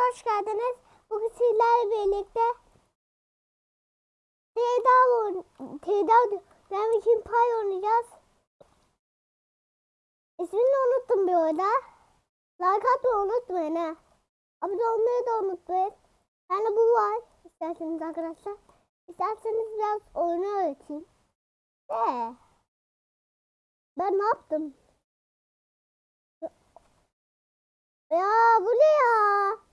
hoş geldiniz. Bugün sizlerle birlikte Tedav Tedav için pay oynayacağız. İsmini unuttum bir orada. Like atmayı unutmayın ha. Abone olmayı da unutmayın. Yani bu var. İsterseniz arkadaşlar. İsterseniz biraz oyunu öğreteyim. De. Ben ne yaptım? Ya bu ne ya?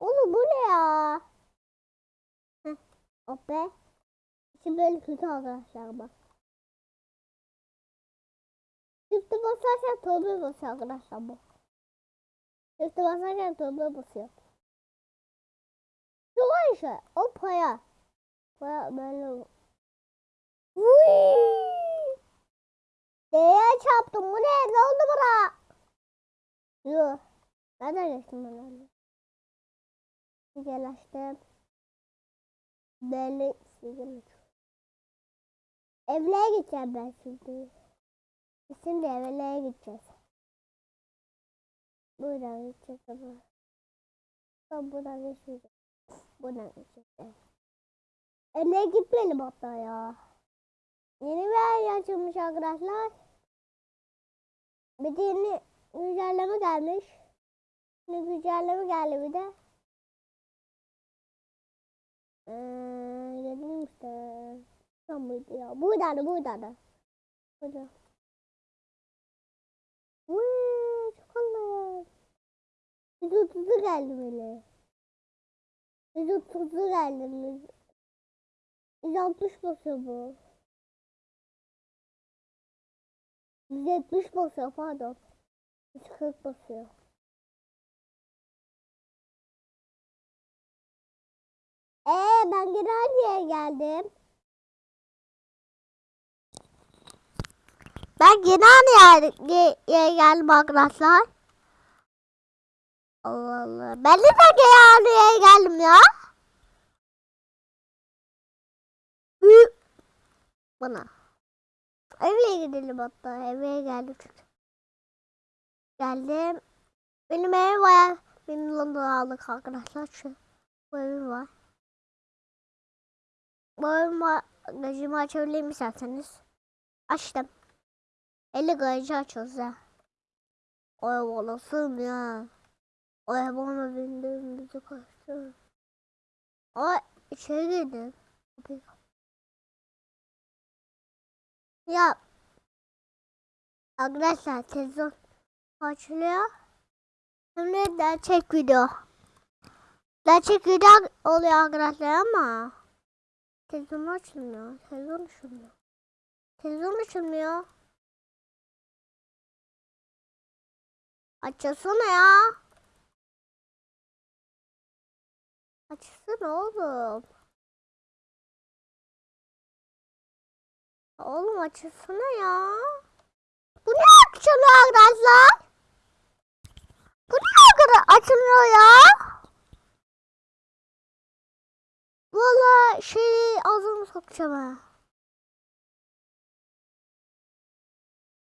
Oğlum bu ne ya? Heh, hop be. Şimdi böyle kötü arkadaşlar bak. Çifti basarken torba basıyor arkadaşlar bu. Çifti basarken torba basıyor. Şu var işte. O paya. Paya böyle. Vuiii. D'ye çarptım. Bu ne? Ne oldu bana? Yok. Nereden geçtim ben öyle? Güzelleştim. Böyle sigara Evlere gideceğim ben şimdi. Şimdi evlere gideceğiz. Buradan gideceğiz ama. Ben buradan geçmeyeceğim. Buradan geçeceğiz. Evlere gitmeyelim hatta ya. Yeni bir yer açılmış arkadaşlar. Bir de yeni güncelleme gelmiş. Yeni güncelleme geldi bir de. Ee, dedim işte. Tam mıydı ya? Buradaydı buradaydı. Burada. Vııı çok Allah. Biz otuzu geldi böyle. Biz otuzu geldi. Biz, biz 60 basıyor bu. Biz 70 basıyor pardon. Biz 40 basıyor. Ee ben yere geldim. Ben gene aynı yere, ye- yere geldim arkadaşlar. Allah Allah. Ben de aynı yere geldim ya. Bana. Eve gidelim hatta. Eve geldik. Geldim. Benim evim var. Benim Londra'da aldık arkadaşlar. Şu evim var. Bu evim var. Gacımı açabilir isterseniz? Açtım. 50 garajı açıyoruz ya. O ev olasın ya. Ev bana bindim bizi kaçtı. Ay içeri girdim. Ya arkadaşlar televizyon açılıyor. Şimdi gerçek video. Gerçek video oluyor arkadaşlar ama televizyon açılmıyor. Televizyon açılmıyor. Televizyon açılmıyor. Açılsana ya. Açsana oğlum. Oğlum açılsana ya. Bu ne açılıyor arkadaşlar? Bu ne kadar açılıyor ya? Valla şey ağzımı sokacağım ha.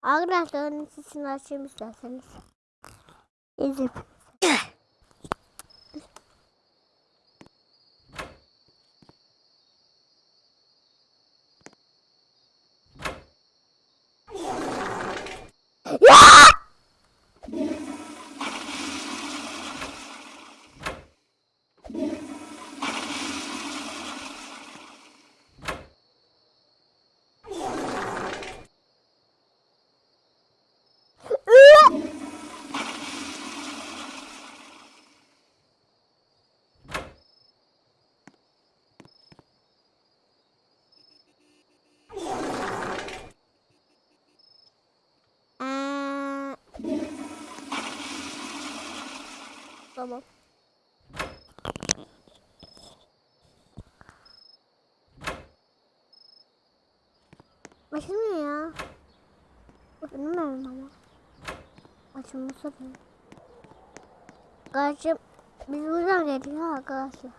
Arkadaşlar onun sesini açayım isterseniz. İzleyip. Ya! Üe! Aa. Tamam. Açılmıyor ya. Bilmiyorum ama. Açılması da. Kardeşim biz buradan geldik ha arkadaşlar.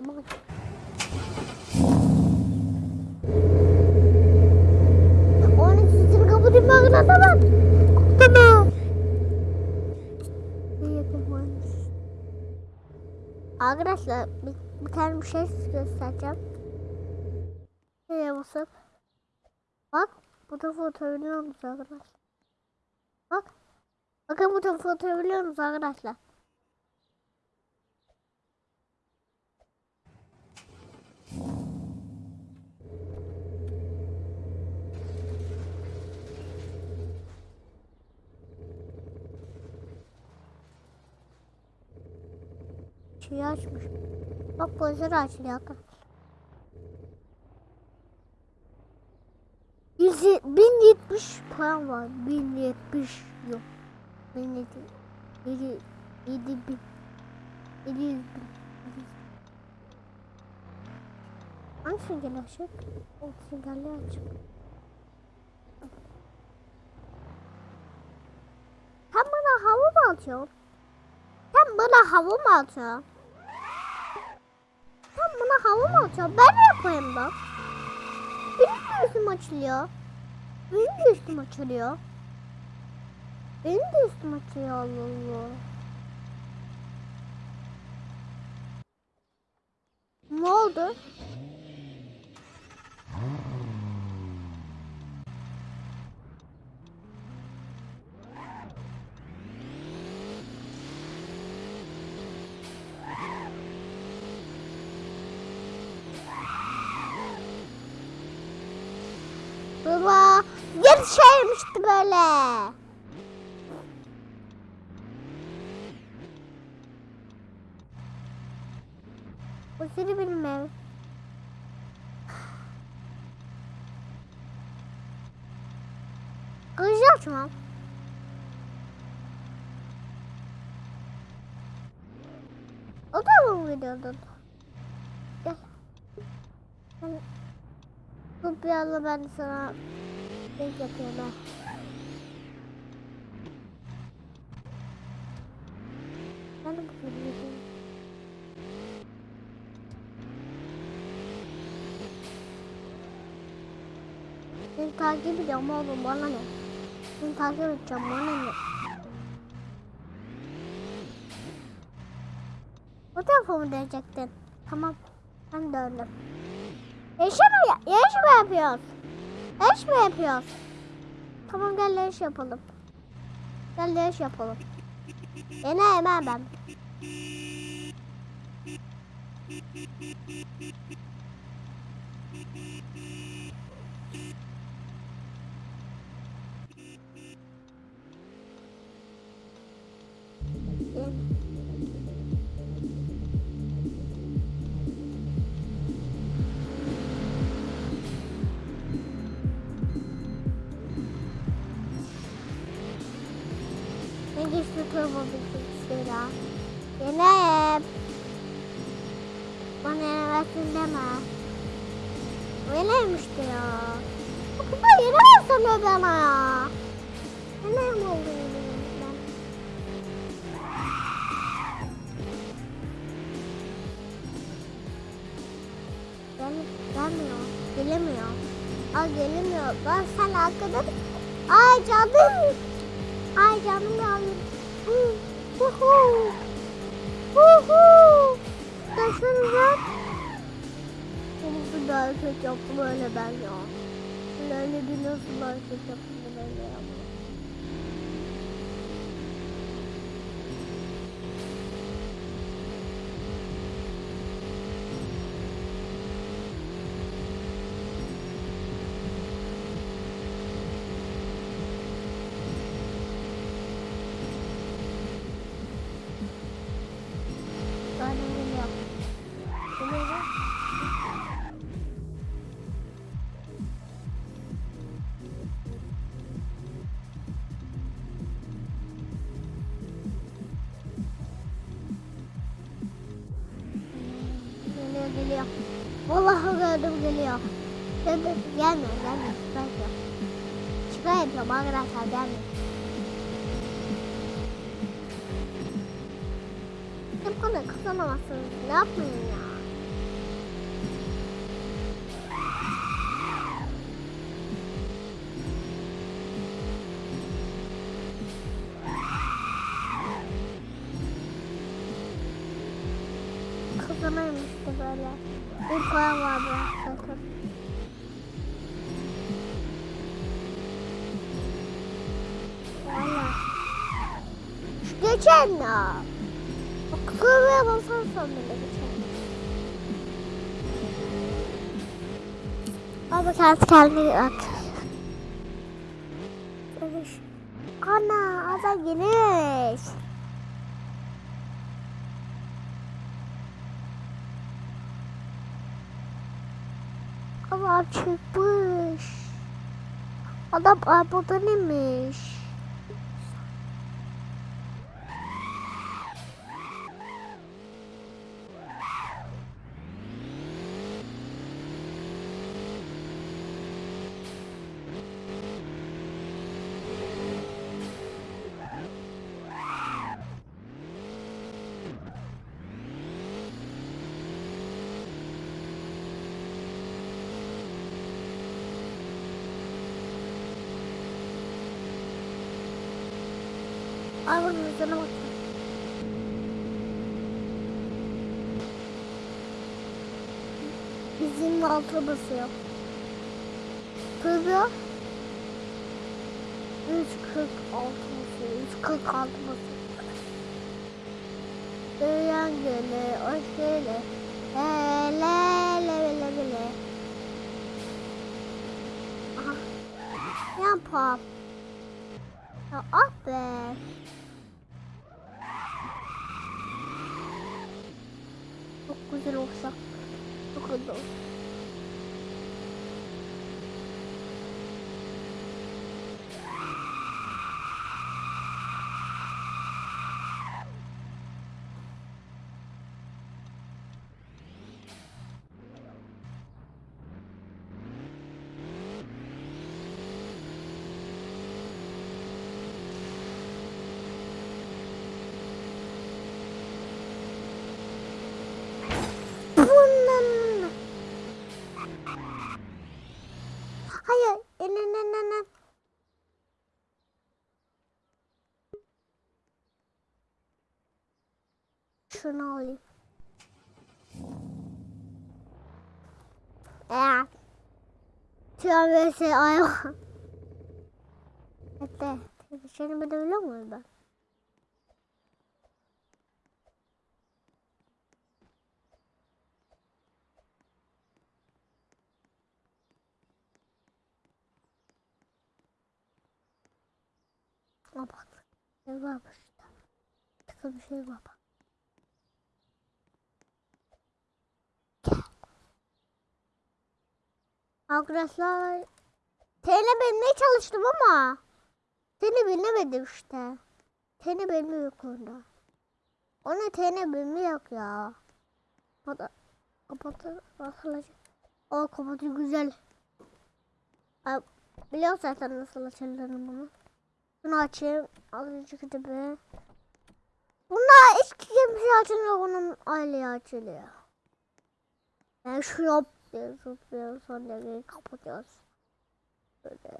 Ama Onun sesini kapatayım arkadaşlar ben. Arkadaşlar bir, bir tane bir şey göstereceğim. Şuraya basıp. Bak bu da fotoğrafı arkadaşlar? Bak. Bakın bu da fotoğrafı arkadaşlar? Şeyi açmış. Bak gözleri açılıyor. 100 1070 puan var. 1070 yok. 1070 7 7 bin 700 bin Hangi sünger açık? O süngerli açık. Sen bana hava mı atıyorsun? Sen bana hava mı atıyorsun? Mı atıyorsun? Ben ne yapayım bak? Benim de üstüm açılıyor. Benim de üstüm açılıyor. Benim de üstüm açılıyor Allah Allah. Ne oldu? Yarışaymıştı böyle. Benim ev. Kılıcı açmam. O da mı videodun? Gel. Bu bir anda ben sana şey yapıyorum ben. De videoyu Seni takip edeceğim oğlum bana ne? Seni takip edeceğim bana ne? Bu tarafa mı diyecektin? Tamam. Ben döndüm. Yarış mı, yarış mı yapıyoruz? Yarış mı yapıyoruz? Tamam gel yarış yapalım. Gel yarış yapalım. Yine hemen ben. Turbo bilgisayara? Yenem. Bana yenemezsin deme. Yenemişti ya. Baba yenemezsin bana ya. Yenem oldu ben. Gel, gelmiyor. Gelemiyor. Aa. Ben sen arkada... Ay canım. Ay canım yavrum. Hu hu hu. Hu hu. Taşınca. Bunu bir hareket yaptım ben ya. Öyle bir nasıl hareket yaptım ya. Geliyor. Vallahi gördüm geliyor. Gelme gelme gelme. Şaka yapıyorum. Şaka yapıyorum arkadaşlar gelme. Hep bana kazanamazsınız. Ne yapmayın ya? Şu geçen ya. Bak kıvırmaya basarsan bile geçer. Ama kendi kendine at. Geniş. Ana ada geniş. Ama çıkmış. Adam arabadan inmiş. Arabanın hızına bak. Bizim altı basıyor. Kızıyor. 146 basıyor. 146 basıyor. Duyan gele, hoş gele. Le le le le le le. Aha. Yan pop. Ya ah be. Çok güzel olsa. Çok güzel olsa. Bundan. Hayır. İnanın. Şunu alayım. Eğer. Tüyo vs ayağı. Hatta. Seni bir de biliyor muyum ben? Aa bak. Ne varmış. Tıkı bir şey var. Arkadaşlar. Tene bilmeye çalıştım ama. Tene bilemedim işte. Tene bilmiyor yok onda. Ona tene bilmiyor ya. Kapat. Kapatır. Açılacak. O kapatı güzel. Ay, Biliyor zaten nasıl açıldığını bunu. Bunu açayım. Azıcık da be. Bunlar hiç kimse açılmıyor. Bunun aileye açılıyor. Yani şu yap diye zıplıyor. Sonra geri kapatıyoruz. Böyle.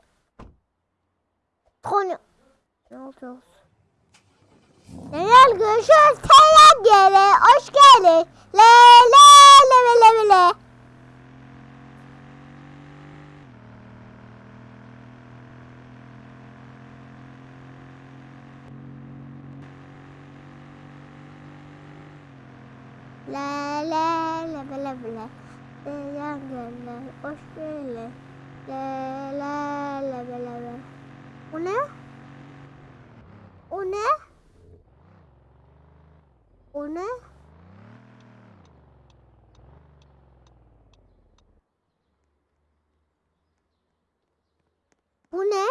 Sonra. Ne olacağız? Genel görüşürüz. Selam gele. Hoş geldin. Le le le le le le. La la la la la la. Selam gele. Hoş geldin. La la la la la la. O ne? O ne? O ne? Bu ne?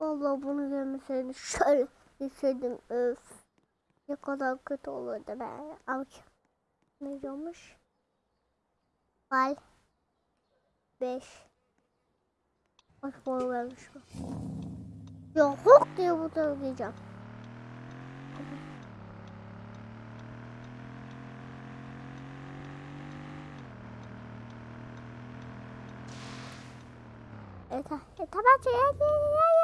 Allah bunu görmeseydim şöyle gitseydim öf. Ne kadar kötü olurdu be. Al. Ne diyormuş? Al. 5. Bak boy vermiş bu. Ya hok diye bu da diyeceğim. Eta, eta baca ya, ya,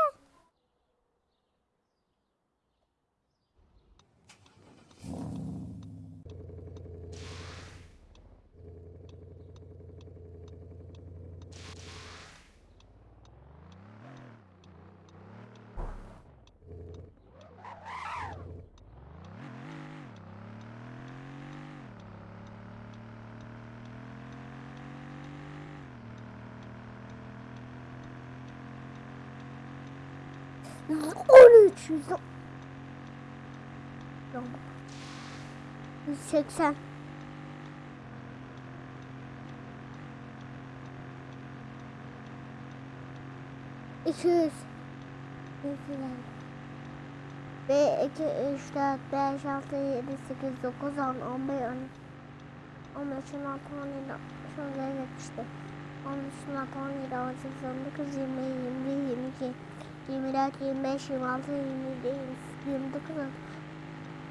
113, 110. 180. İki yüz. Bir, iki, üç, dört, beş, altı, yedi, sekiz, dokuz, on, on bir, on. On beş, on altı, on yedi, şöyle yetmişti. On üç, on altı, on yedi, on sekiz, on dokuz, yirmi, yirmi bir, yirmi iki, yirmi dört, yirmi beş, yirmi altı, yirmi yedi, yirmi dokuz,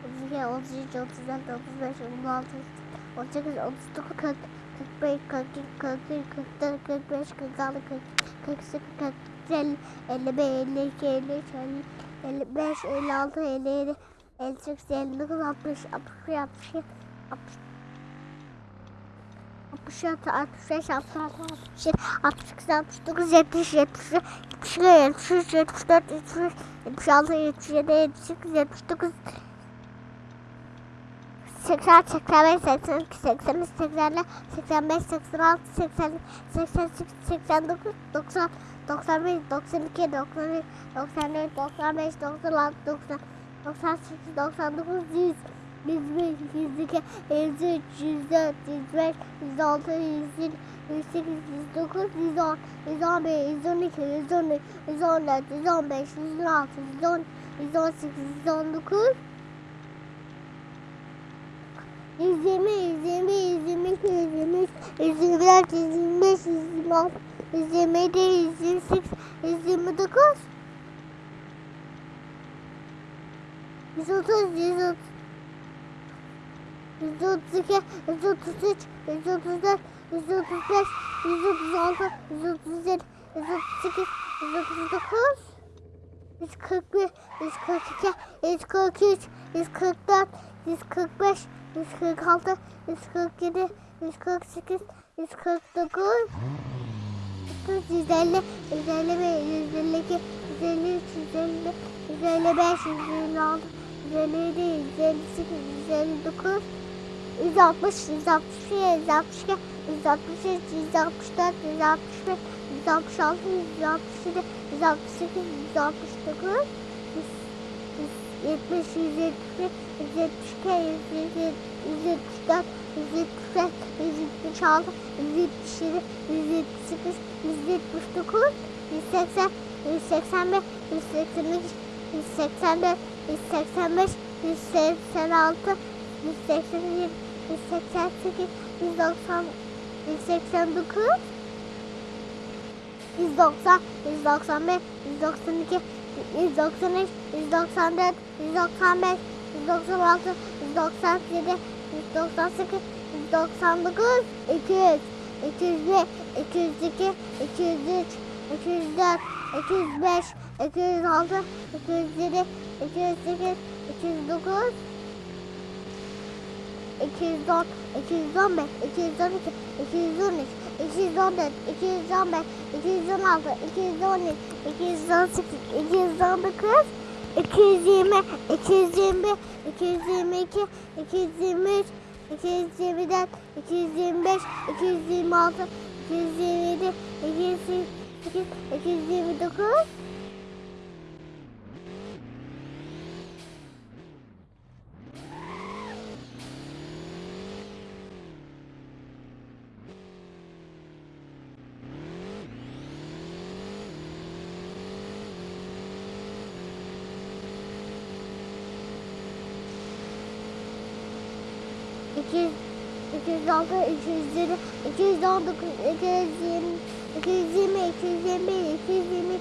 otuz iki, otuz üç, otuz dört, otuz beş, otuz altı, otuz sekiz, otuz dokuz, kırk, kırk beş, kırk iki, kırk üç, kırk dört, kırk beş, kırk altı, kırk, kırk sekiz, kırk elli, elli bir, elli iki, elli üç, elli 55, 56, 57, 58, 59, 60, 61, 62, 60, 66, 65, 66, 67, 68, 69, 70, 71, 72, 73, 74, 75, 76, 77, 78, 79, 80, 85, 82, 83, 84, 85, 86, 80, 88, 89, 90, 91, 92, 93, 94, 95, 96, 90, 98, 99, 100, 101, 102, 103, 104, 105, 106, 107, 108, 109, 110, 111, 112, 113, 114, 115, 116, 110, 118, 119, 120, 120, 122, 123, 124, 125, 126, 127, 128, 129, 130, 130, 132, 133, 134, 135, 136, 137, 138, 139, 141, 142, 143, 144, 145, 146, 147, 148, 149, 150, 151, 152, 153, 154, 155, 156, 157, 158, 159, 160, 161, 162, 163, 164, 165, 166, 167, 168, 169, 170, 171, 172, 174, 175, 176, 177, 178, 179, 180, 181, 182, 184, 185, 186, 187, 188, 190, 189, 190, 195, 192, 193, 194, 195, 196, 197, 198, 199, 200, 201, 202, 203, 204, 205, 206, 207, 208, 209, 210, 215, 212, 213, 214, 215, 216, 217, 218, 219, 220, 221, 222, 223, 224, 225, 226, 227, 228, 229, 206, 220, 219, 220, 220, 221,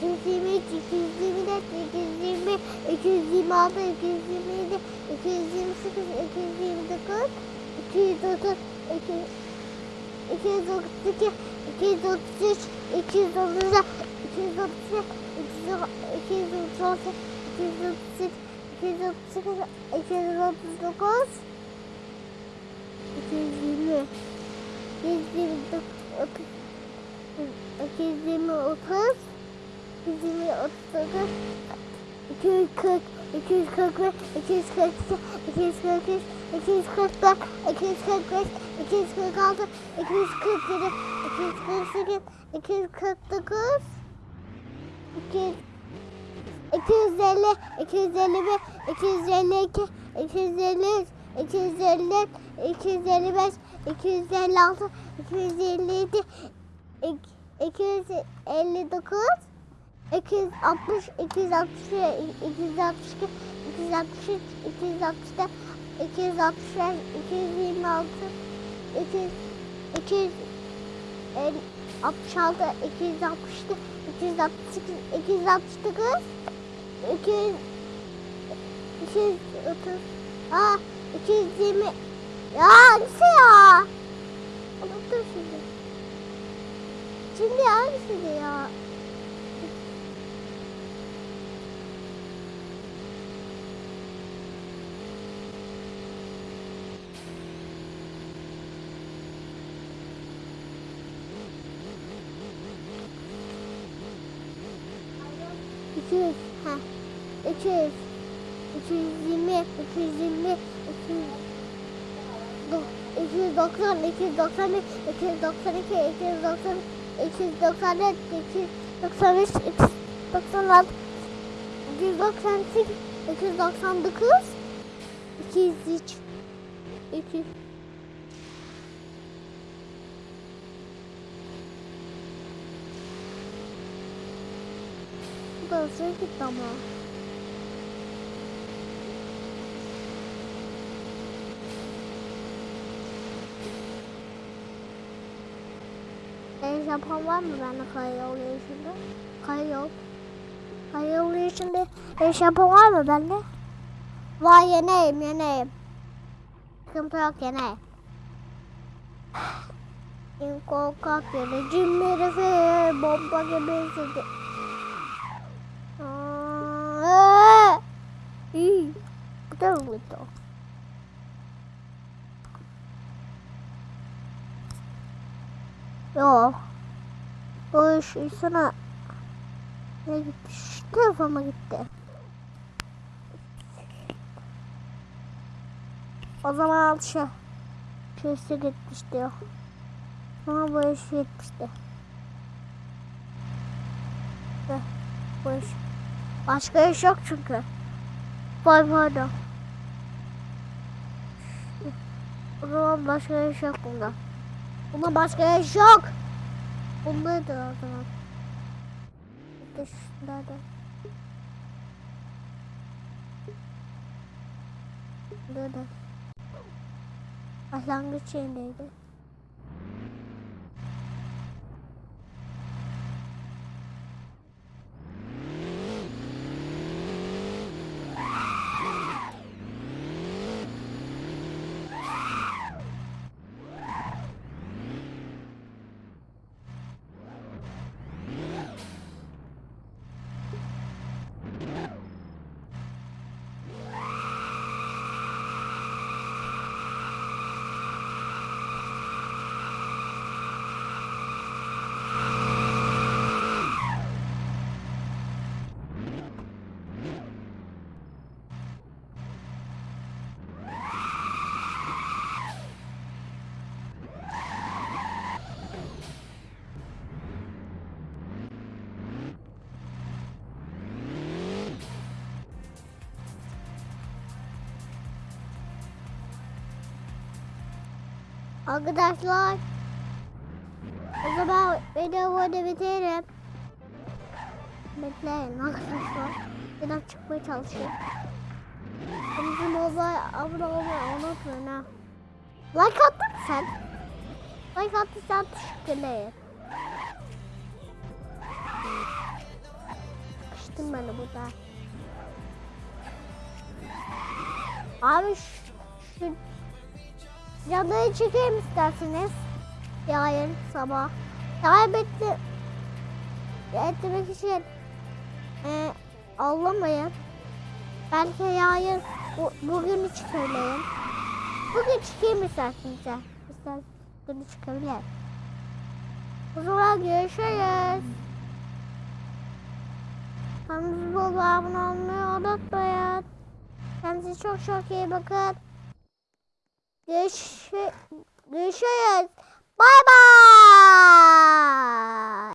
222, 223, 224, 225, 226, 227, 228, 229, 230, 232, 233, 234, 235, 236, 238, 238, 239, 239, mi? 129 30 120 30 120 39 240 245 242 243 244 245 246 247 248 249 200 250 251 252 253 254, 255, 256, 257, 259, 260, 261, 262, 263, 264, 265, 226, 200, 200, 66, 267, 268, 269, 200, 230, aa 220, ya hangisi ya? Unuttum şimdi. Şimdi hangisiydi ya? İki yüz, ha. İki yüz, iki yüz yirmi, iki yüz yirmi, iki yüz, do- iki yüz doksan, iki yüz doksan bir, iki yüz doksan iki, iki yüz doksan, iki yüz doksan dört, iki yüz doksan beş, iki yüz doksan altı, iki yüz doksan sekiz, iki yüz doksan dokuz, iki yüz üç, iki Bu da gitti ama. El yapan var mı bende kaya yolu içinde? Kaya yol. Kaya yolu içinde el yapan var mı bende? Var yeneyim yeneyim. Sıkıntı yok yeneyim. İnko kapyonu cimri fe bomba gibi. Aa, İyi. Bu da mıydı? Yok. O iş sana ne gitti? Şu telefona gitti. O zaman al şu. Şu işe gitmişti o. Ama bu iş gitmişti. Bu iş. Başka iş yok çünkü. Vay pardon. O zaman başka iş yok bunda. Bunda başka iş yok. Bundaydı o zaman. Bir de. Bunda da. Başlangıç yerindeydi. Arkadaşlar. O zaman video burada bitirelim. Bekleyin arkadaşlar. Biraz çıkmaya çalışayım. Bizim olay abone olmayı unutmayın ha. Like attın sen? Like attıysan teşekkürler. Sıkıştım ben de burada. Abi şu, şu Cadıyı çekeyim isterseniz. Yarın sabah. Kaybettim. Etmek için e, ağlamayın. Belki yarın bu, bugün çıkarayım. Bugün çıkayım isterseniz. İsterseniz bugün çıkabilir. O zaman görüşürüz. Kanalımıza abone olmayı unutmayın. Kendinize çok çok iyi bakın. 你去，你去，拜拜。